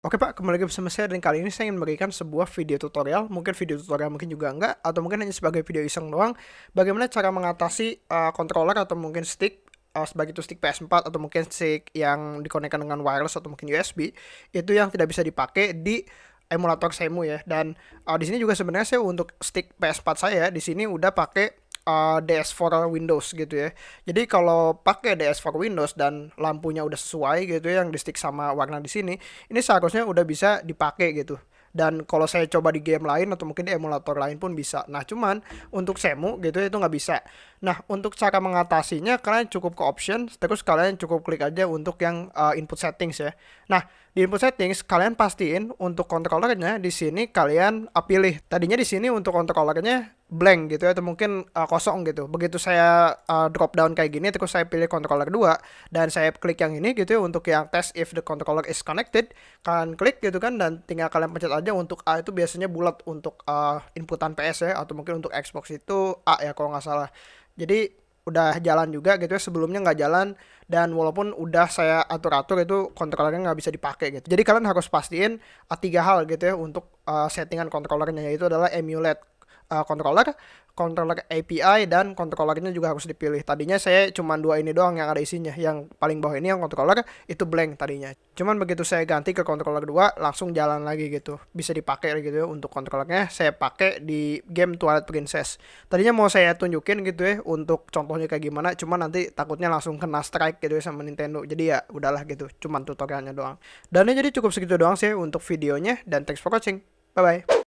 Oke Pak, kembali lagi bersama saya dan kali ini saya ingin memberikan sebuah video tutorial, mungkin video tutorial mungkin juga enggak, atau mungkin hanya sebagai video iseng doang, bagaimana cara mengatasi uh, controller atau mungkin stick, uh, sebagai itu stick PS4 atau mungkin stick yang dikonekkan dengan wireless atau mungkin USB, itu yang tidak bisa dipakai di emulator Semu ya. Dan uh, di sini juga sebenarnya saya untuk stick PS4 saya di sini udah pakai uh, DS4 Windows gitu ya. Jadi kalau pakai DS4 Windows dan lampunya udah sesuai gitu ya yang di stick sama warna di sini, ini seharusnya udah bisa dipakai gitu. Dan kalau saya coba di game lain atau mungkin di emulator lain pun bisa. Nah cuman untuk Semu gitu ya itu nggak bisa. Nah untuk cara mengatasinya kalian cukup ke option, terus kalian cukup klik aja untuk yang uh, input settings ya. Nah di input settings kalian pastiin untuk controllernya di sini kalian uh, pilih. Tadinya di sini untuk controllernya blank gitu ya atau mungkin uh, kosong gitu. Begitu saya uh, drop down kayak gini terus saya pilih controller 2 dan saya klik yang ini gitu ya untuk yang test if the controller is connected, kalian klik gitu kan dan tinggal kalian pencet aja untuk A itu biasanya bulat untuk uh, inputan PS ya atau mungkin untuk Xbox itu A ya kalau nggak salah. Jadi udah jalan juga gitu ya sebelumnya nggak jalan dan walaupun udah saya atur-atur itu controllernya nggak bisa dipakai gitu jadi kalian harus pastiin uh, tiga hal gitu ya untuk uh, settingan controllernya yaitu adalah emulate uh, controller, controller API dan controllernya juga harus dipilih. Tadinya saya cuma dua ini doang yang ada isinya. Yang paling bawah ini yang controller itu blank tadinya. Cuman begitu saya ganti ke controller 2 langsung jalan lagi gitu. Bisa dipakai gitu ya untuk controllernya saya pakai di game Twilight Princess. Tadinya mau saya tunjukin gitu ya untuk contohnya kayak gimana, cuman nanti takutnya langsung kena strike gitu ya sama Nintendo. Jadi ya udahlah gitu, cuman tutorialnya doang. Dan ini jadi cukup segitu doang sih untuk videonya dan thanks for watching. Bye bye.